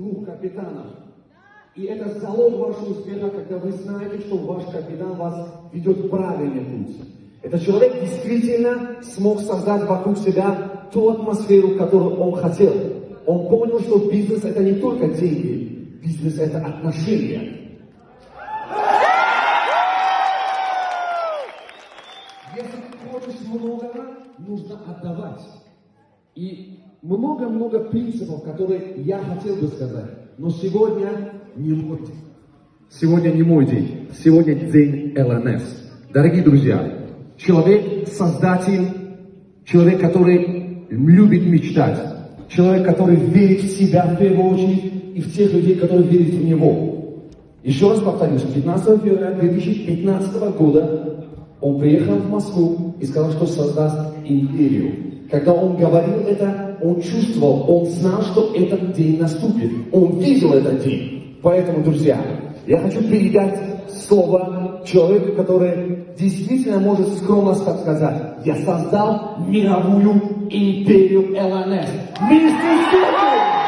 двух капитанов. И это залог вашего успеха, когда вы знаете, что ваш капитан вас ведет правильный путь. Этот человек действительно смог создать вокруг себя ту атмосферу, которую он хотел. Он понял, что бизнес это не только деньги, бизнес это отношения. Если хочешь многого, нужно отдавать. И много-много принципов, которые я хотел бы сказать. Но сегодня не мой день. Сегодня не мой день. Сегодня день ЛНС. Дорогие друзья, человек создатель, человек, который любит мечтать, человек, который верит в себя в первую очередь и в тех людей, которые верят в него. Еще раз повторюсь, 15 февраля 2015 года он приехал в Москву и сказал, что создаст империю. Когда он говорил это, он чувствовал, он знал, что этот день наступит. Он видел этот день. Поэтому, друзья, я хочу передать слово человеку, который действительно может скромно сказать, я создал мировую империю ЛНС. Министр Сергей!